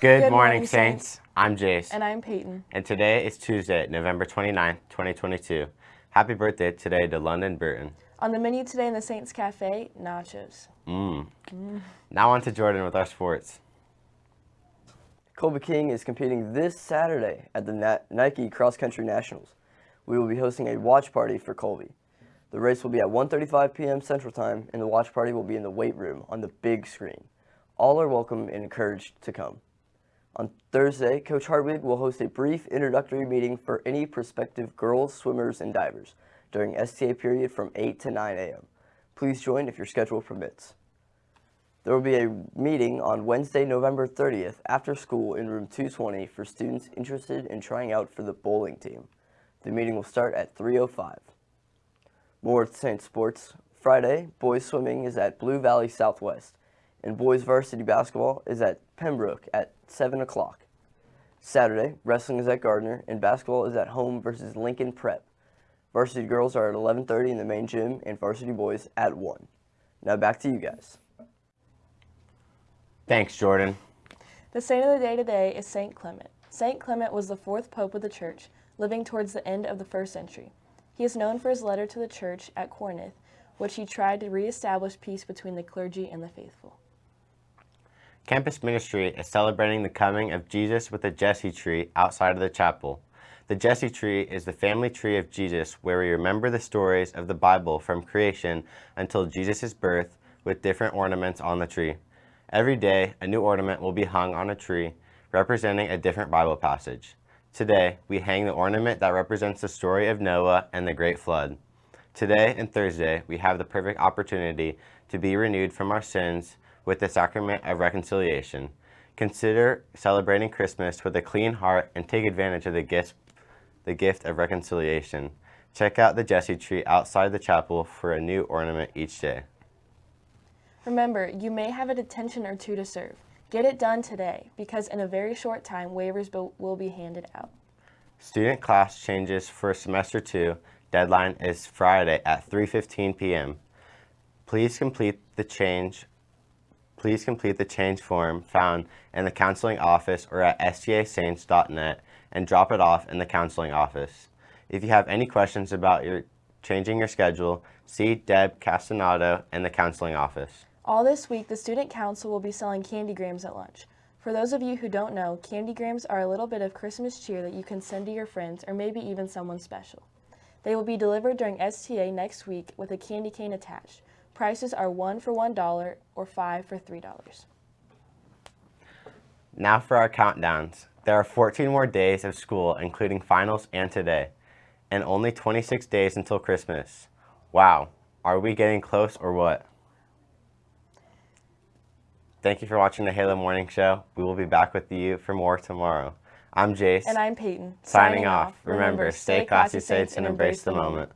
Good, Good morning, morning, Saints. Saints. I'm Jace. And I'm Peyton. And today is Tuesday, November 29th, 2022. Happy birthday today to London Burton. On the menu today in the Saints Cafe, nachos. Mmm. Now on to Jordan with our sports. Colby King is competing this Saturday at the Na- Nike Cross Country Nationals. We will be hosting a watch party for Colby. The race will be at 1.35 p.m. Central Time, and the watch party will be in the weight room on the big screen. All are welcome and encouraged to come. On Thursday, Coach Hartwig will host a brief introductory meeting for any prospective girls, swimmers, and divers during STA period from 8 to 9 a.m. Please join if your schedule permits. There will be a meeting on Wednesday, November 30th after school in room 220 for students interested in trying out for the bowling team. The meeting will start at 3.05. More at Saint Sports. Friday, boys swimming is at Blue Valley Southwest, and boys varsity basketball is at Pembroke at 7 o'clock. Saturday, wrestling is at Gardner, and basketball is at home versus Lincoln Prep. Varsity girls are at 11.30 in the main gym, and varsity boys at 1. Now back to you guys. Thanks, Jordan. The saint of the day today is Saint Clement. Saint Clement was the fourth pope of the church, living towards the end of the first century. He is known for his letter to the church at Corinth, which he tried to reestablish peace between the clergy and the faithful. Campus Ministry is celebrating the coming of Jesus with a Jesse tree outside of the chapel. The Jesse tree is the family tree of Jesus where we remember the stories of the Bible from creation until Jesus' birth with different ornaments on the tree. Every day, a new ornament will be hung on a tree representing a different Bible passage. Today, we hang the ornament that represents the story of Noah and the great flood. Today and Thursday, we have the perfect opportunity to be renewed from our sins with the sacrament of reconciliation. Consider celebrating Christmas with a clean heart and take advantage of the gift, the gift of reconciliation. Check out the Jesse tree outside the chapel for a new ornament each day. Remember, you may have a detention or two to serve. Get it done today, because in a very short time, waivers will- will be handed out. Student class changes for semester 2. Deadline is Friday at 3:15 p.m. Please complete the change Please complete the change form found in the counseling office or at stasaints.net and drop it off in the counseling office. If you have any questions about your changing your schedule, see Deb Castanado in the counseling office. All this week, the Student Council will be selling candy grams at lunch. For those of you who don't know, candy grams are a little bit of Christmas cheer that you can send to your friends or maybe even someone special. They will be delivered during STA next week with a candy cane attached. Prices are one for $1 or five for $3. Now for our countdowns. There are 14 more days of school, including finals and today, and only 26 days until Christmas. Wow, are we getting close or what? Thank you for watching the Halo Morning Show. We will be back with you for more tomorrow. I'm Jace. And I'm Peyton. signing off. Remember, stay classy, saints, and embrace the moment.